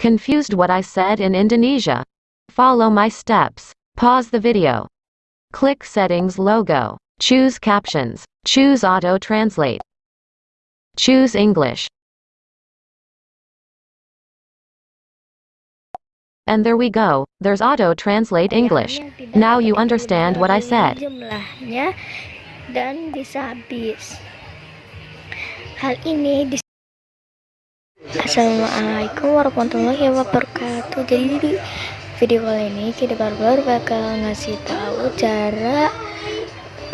Confused what I said in Indonesia? Follow my steps. Pause the video. Click Settings logo. Choose Captions. Choose Auto Translate. Choose English. And there we go. There's Auto Translate English. Now you understand what I said. Jumlahnya dan bisa habis. Hal ini Assalamualaikum warahmatullahi wabarakatuh Jadi di video kali ini kita baru bakal ngasih tahu cara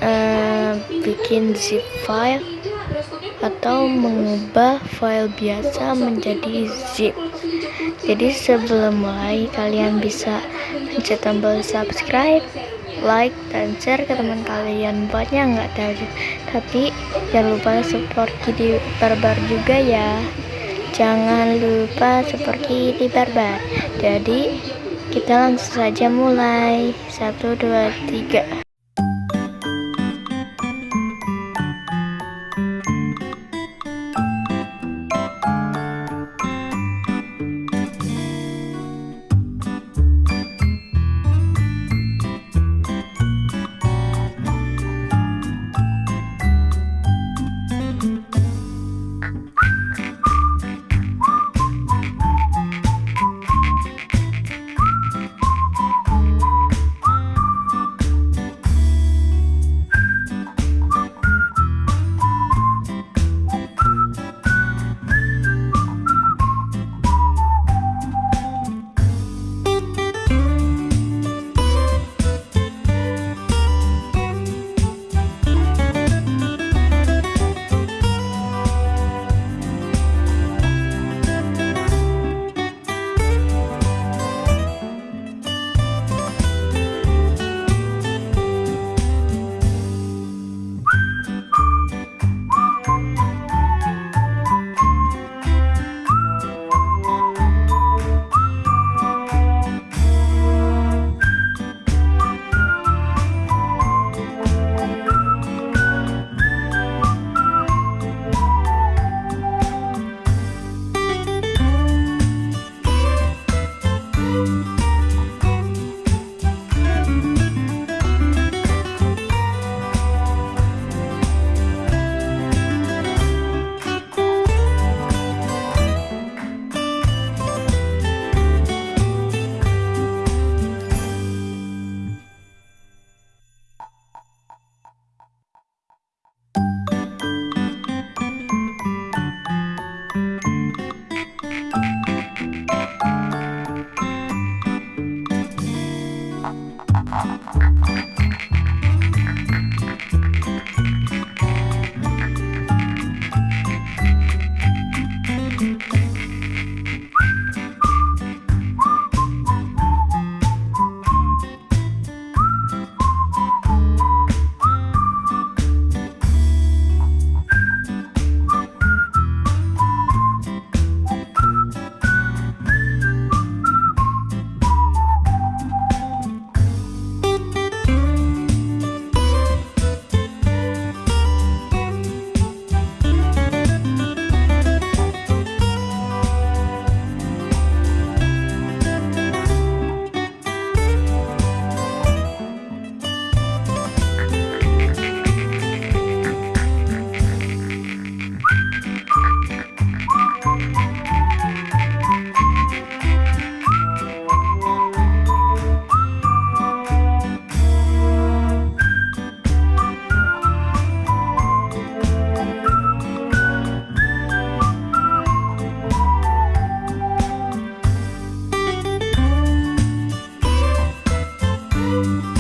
uh, bikin zip file atau mengubah file biasa menjadi zip jadi sebelum mulai kalian bisa pencet tombol subscribe like dan share ke teman kalian buatnya nggak tahu tapi jangan lupa support video barbar juga ya Jangan lupa seperti di barbar. Jadi, kita langsung saja mulai. 1 2 3 Música